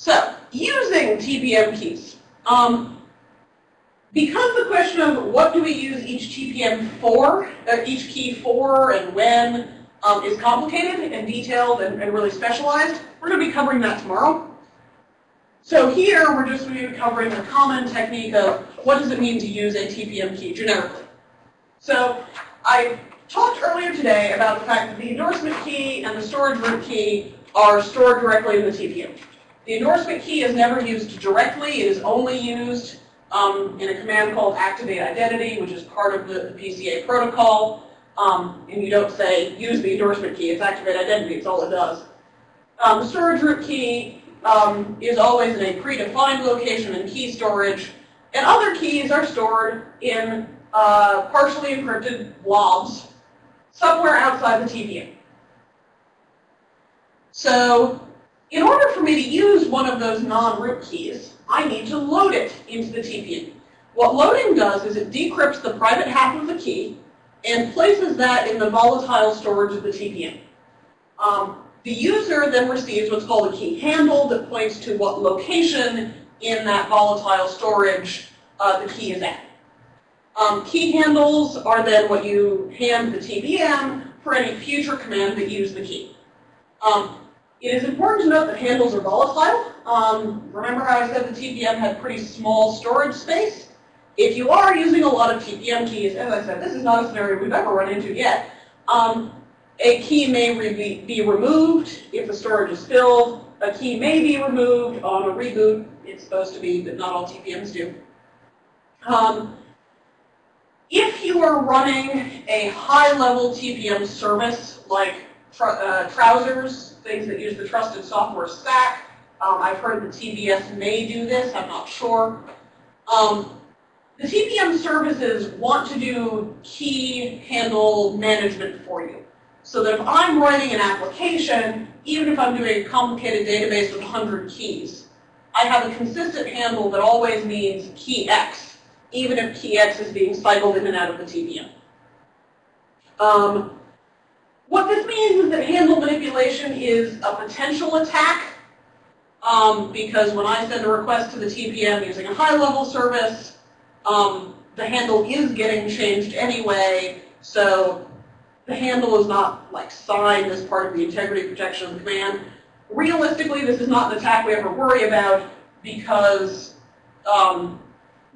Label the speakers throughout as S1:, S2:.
S1: So, using TPM keys. Um, because the question of what do we use each TPM for, uh, each key for and when, um, is complicated and detailed and, and really specialized, we're going to be covering that tomorrow. So here, we're just going to be covering the common technique of what does it mean to use a TPM key generically. So I talked earlier today about the fact that the endorsement key and the storage root key are stored directly in the TPM. The endorsement key is never used directly. It is only used um, in a command called activate identity, which is part of the, the PCA protocol. Um, and you don't say use the endorsement key. It's activate identity. It's all it does. Um, the storage root key um, is always in a predefined location in key storage. And other keys are stored in uh, partially encrypted blobs somewhere outside the TPM. So in order for me to use one of those non-root keys, I need to load it into the TPM. What loading does is it decrypts the private half of the key and places that in the volatile storage of the TPM. Um, the user then receives what's called a key handle that points to what location in that volatile storage uh, the key is at. Um, key handles are then what you hand the TPM for any future command that use the key. Um, it is important to note that handles are volatile. Um, remember how I said the TPM had pretty small storage space? If you are using a lot of TPM keys, as I said, this is not a scenario we've ever run into yet, um, a key may re be removed if the storage is filled. A key may be removed on a reboot. It's supposed to be, but not all TPMs do. Um, if you are running a high-level TPM service, like uh, Trousers, things that use the trusted software stack, um, I've heard that TBS may do this, I'm not sure. Um, the TPM services want to do key handle management for you. So that if I'm writing an application, even if I'm doing a complicated database with 100 keys, I have a consistent handle that always means key X, even if key X is being cycled in and out of the TPM. Um, what this means is that handle manipulation is a potential attack um, because when I send a request to the TPM using a high-level service, um, the handle is getting changed anyway, so the handle is not like signed as part of the integrity protection of the command. Realistically, this is not an attack we ever worry about because um,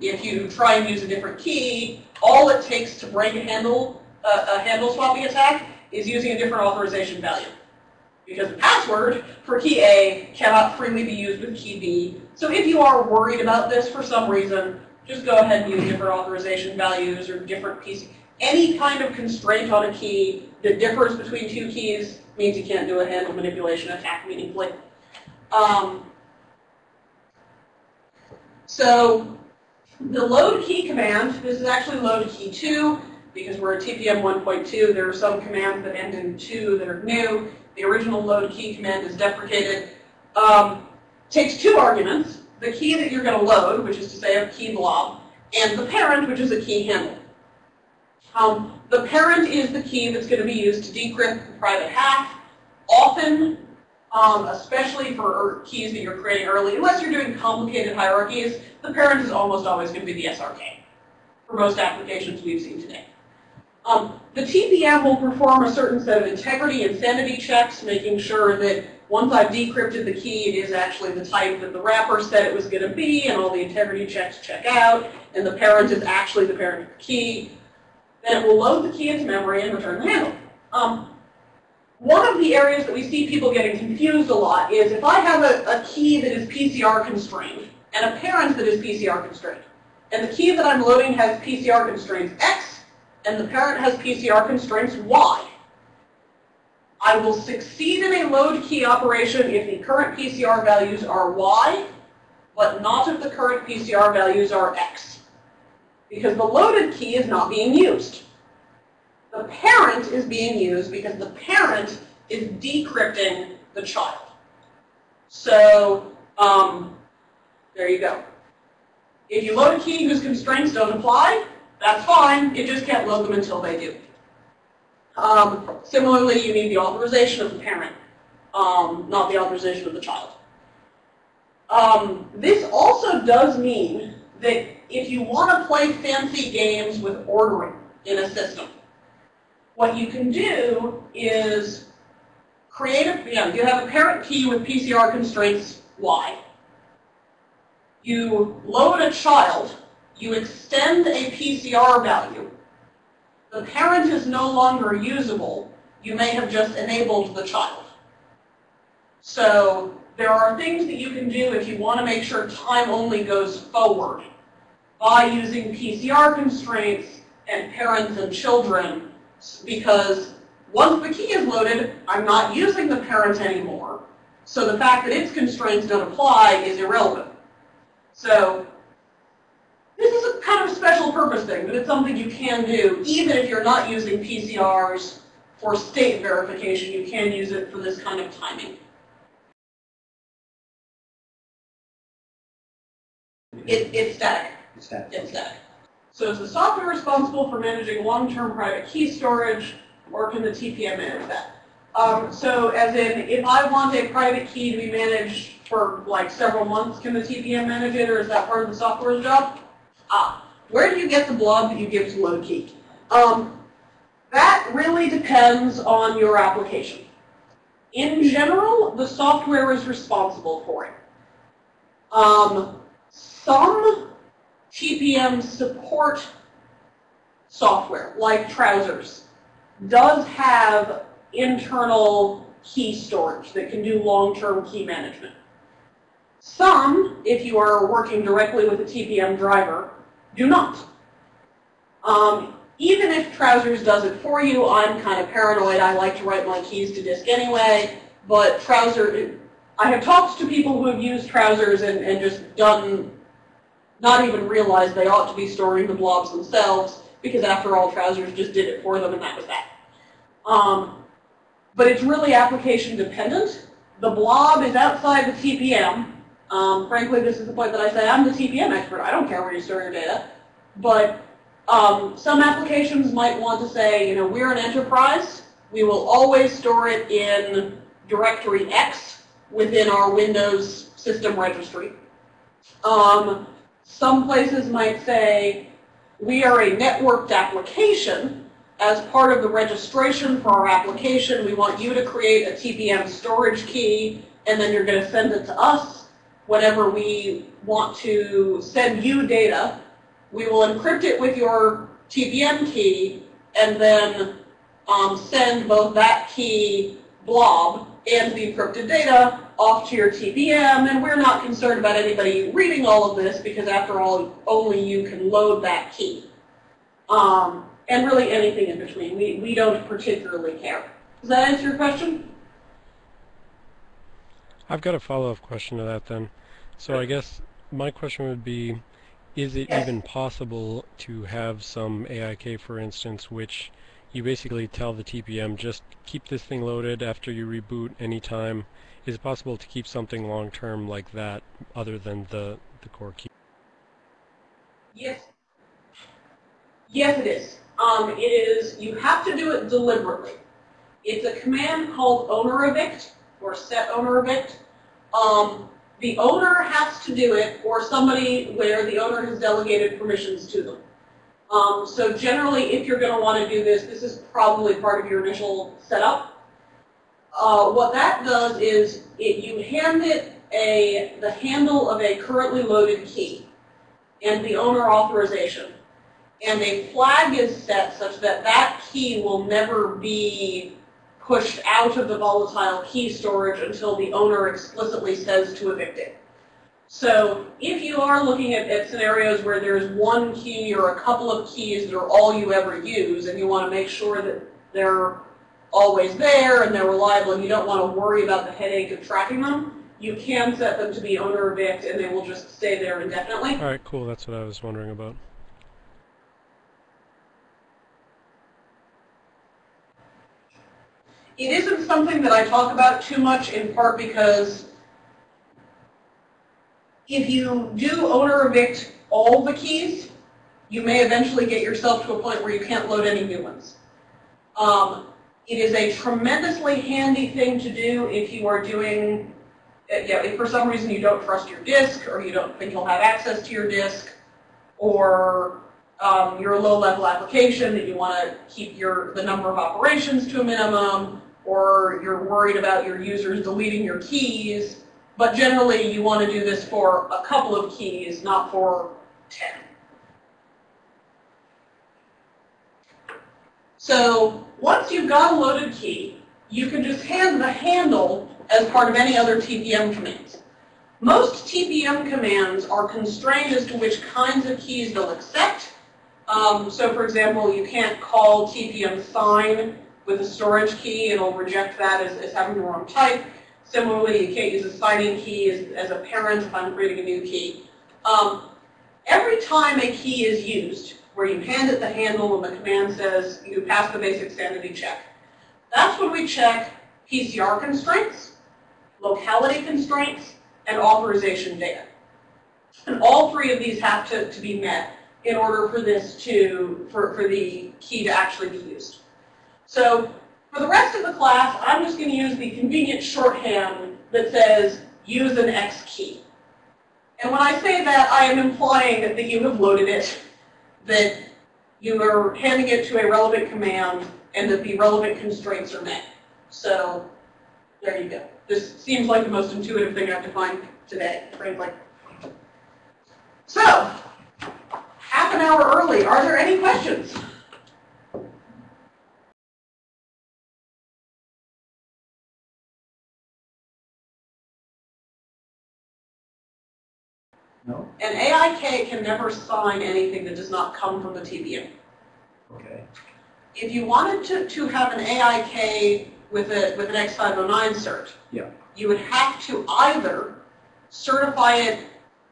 S1: if you try and use a different key, all it takes to break a handle, uh, a handle swapping attack is using a different authorization value. Because the password for key A cannot freely be used with key B. So if you are worried about this for some reason, just go ahead and use different authorization values or different PC. Any kind of constraint on a key that differs between two keys means you can't do a handle manipulation attack meaningfully. Um, so the load key command, this is actually load key 2 because we're at TPM 1.2. There are some commands that end in 2 that are new. The original load key command is deprecated. Um, takes two arguments, the key that you're going to load, which is to say a key blob, and the parent, which is a key handle. Um, the parent is the key that's going to be used to decrypt the private half. Often, um, especially for keys that you're creating early, unless you're doing complicated hierarchies, the parent is almost always going to be the SRK for most applications we've seen today. Um, the TPM will perform a certain set of integrity and sanity checks, making sure that once I've decrypted the key, it is actually the type that the wrapper said it was going to be, and all the integrity checks check out, and the parent is actually the parent of the key. Then it will load the key into memory and return the handle. Um, one of the areas that we see people getting confused a lot is if I have a, a key that is PCR constrained and a parent that is PCR constrained, and the key that I'm loading has PCR constraints X, and the parent has PCR constraints Y? I will succeed in a load key operation if the current PCR values are Y, but not if the current PCR values are X. Because the loaded key is not being used. The parent is being used because the parent is decrypting the child. So um, there you go. If you load a key whose constraints don't apply, that's fine. You just can't load them until they do. Um, similarly, you need the authorization of the parent, um, not the authorization of the child. Um, this also does mean that if you want to play fancy games with ordering in a system, what you can do is create a, you know, you have a parent key with PCR constraints Y. You load a child, you extend a PCR value, the parent is no longer usable, you may have just enabled the child. So there are things that you can do if you want to make sure time only goes forward by using PCR constraints and parents and children because once the key is loaded, I'm not using the parent anymore. So the fact that its constraints don't apply is irrelevant. So kind of special purpose thing, but it's something you can do even if you're not using PCRs for state verification. You can use it for this kind of timing. It, it's static.
S2: It's that.
S1: It's static. So is the software responsible for managing long-term private key storage, or can the TPM manage that? Um, so as in, if I want a private key to be managed for like several months, can the TPM manage it, or is that part of the software's job? Ah, where do you get the blob that you give to key? Um, that really depends on your application. In general, the software is responsible for it. Um, some TPM support software, like Trousers, does have internal key storage that can do long-term key management. Some, if you are working directly with a TPM driver, do not. Um, even if Trousers does it for you, I'm kind of paranoid. I like to write my keys to disk anyway. But Trouser, I have talked to people who have used Trousers and, and just done, not even realized they ought to be storing the blobs themselves, because after all, Trousers just did it for them, and that was that. Um, but it's really application dependent. The blob is outside the TPM. Um, frankly, this is the point that I say I'm the TPM expert. I don't care where you store your data. But um, some applications might want to say, you know, we're an enterprise. We will always store it in directory X within our Windows system registry. Um, some places might say, we are a networked application. As part of the registration for our application, we want you to create a TPM storage key, and then you're going to send it to us whenever we want to send you data we will encrypt it with your TPM key and then um, send both that key blob and the encrypted data off to your TPM, and we're not concerned about anybody reading all of this because after all, only you can load that key. Um, and really anything in between. We, we don't particularly care. Does that answer your question?
S3: I've got a follow-up question to that then. So I guess my question would be, is it even possible to have some AIK, for instance, which you basically tell the TPM, just keep this thing loaded after you reboot anytime? Is it possible to keep something long-term like that other than the, the core key?
S1: Yes. Yes, it is. Um, it is, you have to do it deliberately. It's a command called owner evict or set owner evict. Um, the owner has to do it or somebody where the owner has delegated permissions to them. Um, so generally, if you're going to want to do this, this is probably part of your initial setup. Uh, what that does is it, you hand it a, the handle of a currently loaded key and the owner authorization. And a flag is set such that that key will never be pushed out of the volatile key storage until the owner explicitly says to evict it. So if you are looking at, at, scenarios where there's one key or a couple of keys that are all you ever use and you want to make sure that they're always there and they're reliable and you don't want to worry about the headache of tracking them, you can set them to be owner evict and they will just stay there indefinitely.
S3: All right, cool. That's what I was wondering about.
S1: It isn't something that I talk about too much in part because if you do owner evict all the keys, you may eventually get yourself to a point where you can't load any new ones. Um, it is a tremendously handy thing to do if you are doing uh, you know, if for some reason you don't trust your disk, or you don't think you'll have access to your disk, or um, you're a low-level application that you want to keep your the number of operations to a minimum, or you're worried about your users deleting your keys, but generally you want to do this for a couple of keys, not for 10. So once you've got a loaded key, you can just hand the handle as part of any other TPM commands. Most TPM commands are constrained as to which kinds of keys they'll accept. Um, so for example, you can't call TPM sign with a storage key. It'll reject that as, as having the wrong type. Similarly, you can't use a signing key as, as a parent if I'm creating a new key. Um, every time a key is used, where you hand it the handle and the command says you pass the basic sanity check, that's when we check PCR constraints, locality constraints, and authorization data. And all three of these have to, to be met in order for this to, for, for the key to actually be used. So for the rest of the class, I'm just going to use the convenient shorthand that says use an X key. And when I say that, I am implying that you have loaded it, that you are handing it to a relevant command, and that the relevant constraints are met. So there you go. This seems like the most intuitive thing I've defined today, frankly. So, half an hour early. Are there any questions? An AIK can never sign anything that does not come from the TPM.
S2: Okay.
S1: If you wanted to, to have an AIK with, a, with an X509 cert,
S2: Yeah.
S1: you would have to either certify it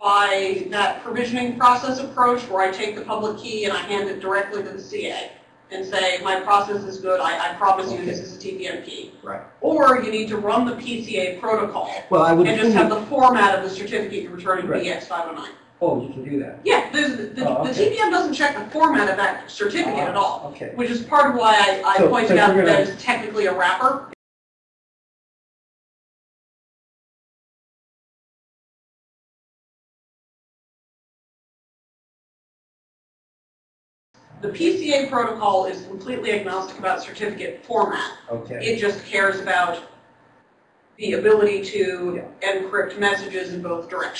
S1: by that provisioning process approach where I take the public key and I hand it directly to the CA and say, my process is good, I, I promise you this is a TPM key.
S2: Right.
S1: Or you need to run the PCA protocol
S2: Well, I would
S1: and just have the format of the certificate you're returning
S2: Right.
S1: be X509.
S2: Oh, you can do that.
S1: Yeah, the, the,
S2: Oh,
S1: the. TPM doesn't check the format of that certificate at all,
S2: Ah, Okay.
S1: which is part of why I, I
S2: So-
S1: pointed
S2: so
S1: out
S2: you're
S1: that it's technically a wrapper. The PCA protocol is completely agnostic about certificate format.
S2: Okay.
S1: It just cares about the ability to encrypt messages in both directions.